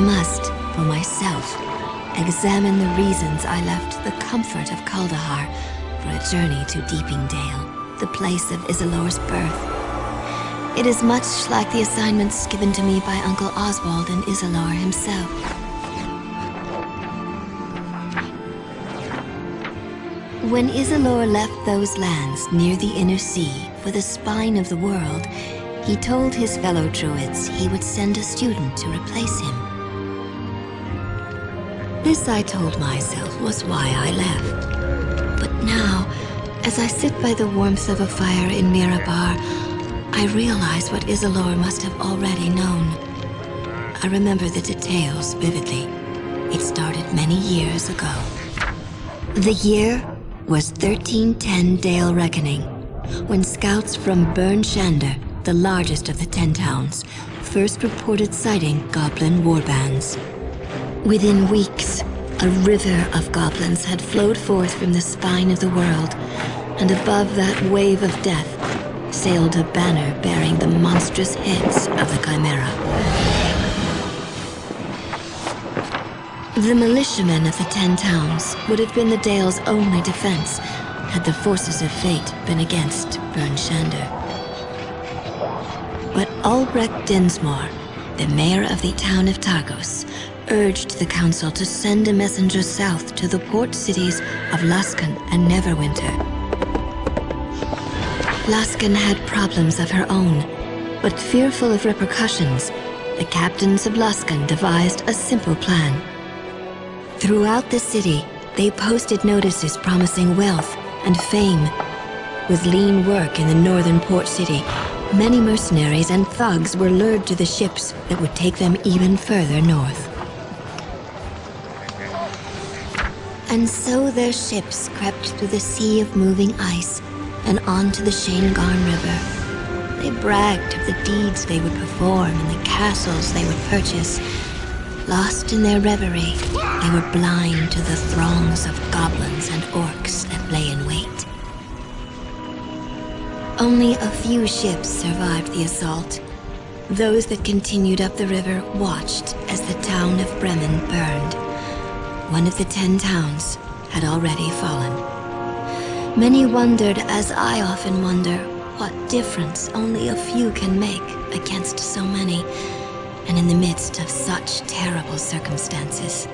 must, for myself, examine the reasons I left the comfort of Kuldahar for a journey to Deeping Dale, the place of Isilor's birth. It is much like the assignments given to me by Uncle Oswald and Isilor himself. When Isilor left those lands near the Inner Sea for the spine of the world, he told his fellow Druids he would send a student to replace him. This, I told myself, was why I left. But now, as I sit by the warmth of a fire in Mirabar, I realize what Isilor must have already known. I remember the details vividly. It started many years ago. The year was 1310 Dale Reckoning, when scouts from Bryn Shander, the largest of the Ten Towns, first reported sighting goblin warbands. Within weeks, a river of goblins had flowed forth from the spine of the world, and above that wave of death sailed a banner bearing the monstrous heads of the Chimera. The militiamen of the Ten Towns would have been the Dale's only defense had the forces of fate been against Bryn Shander. But Albrecht Dinsmore, the mayor of the town of Targos, urged the council to send a messenger south to the port cities of Luskan and Neverwinter Luskan had problems of her own, but fearful of repercussions, the captains of Luskan devised a simple plan. Throughout the city, they posted notices promising wealth and fame. With lean work in the northern port city, many mercenaries and thugs were lured to the ships that would take them even further north. And so their ships crept through the sea of moving ice, and onto the Shaengarne River. They bragged of the deeds they would perform and the castles they would purchase. Lost in their reverie, they were blind to the throngs of goblins and orcs that lay in wait. Only a few ships survived the assault. Those that continued up the river watched as the town of Bremen burned. One of the ten towns had already fallen. Many wondered, as I often wonder, what difference only a few can make against so many, and in the midst of such terrible circumstances.